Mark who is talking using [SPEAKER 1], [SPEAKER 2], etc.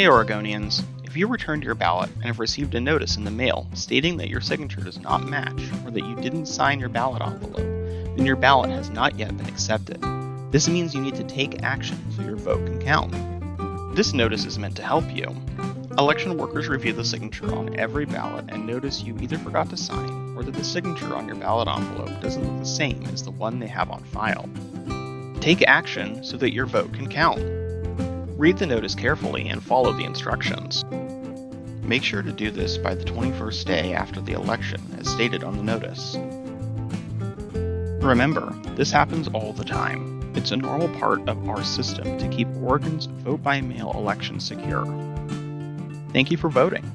[SPEAKER 1] Hey Oregonians, if you returned your ballot and have received a notice in the mail stating that your signature does not match or that you didn't sign your ballot envelope, then your ballot has not yet been accepted. This means you need to take action so your vote can count. This notice is meant to help you. Election workers review the signature on every ballot and notice you either forgot to sign or that the signature on your ballot envelope doesn't look the same as the one they have on file. Take action so that your vote can count. Read the notice carefully and follow the instructions. Make sure to do this by the 21st day after the election, as stated on the notice. Remember, this happens all the time. It's a normal part of our system to keep Oregon's vote by mail election secure. Thank you for voting.